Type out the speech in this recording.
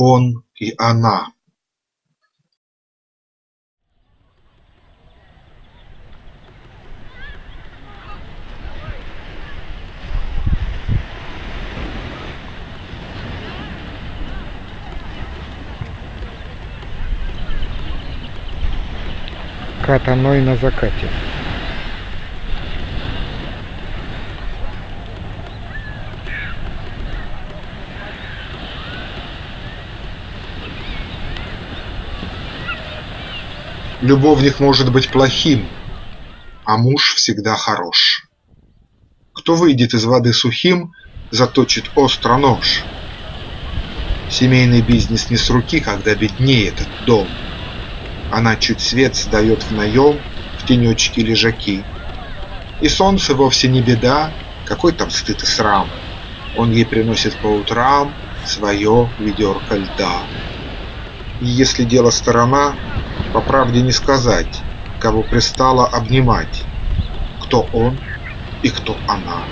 он и она. Катаной на закате. Любовник может быть плохим, а муж всегда хорош. Кто выйдет из воды сухим, заточит остро нож. Семейный бизнес не с руки, когда беднеет этот дом. Она чуть свет сдает в наем, в тенечке лежаки. И солнце вовсе не беда, какой там стыд и срам. Он ей приносит по утрам свое ведерко льда. И если дело сторона, по правде не сказать, кого пристало обнимать, кто он и кто она.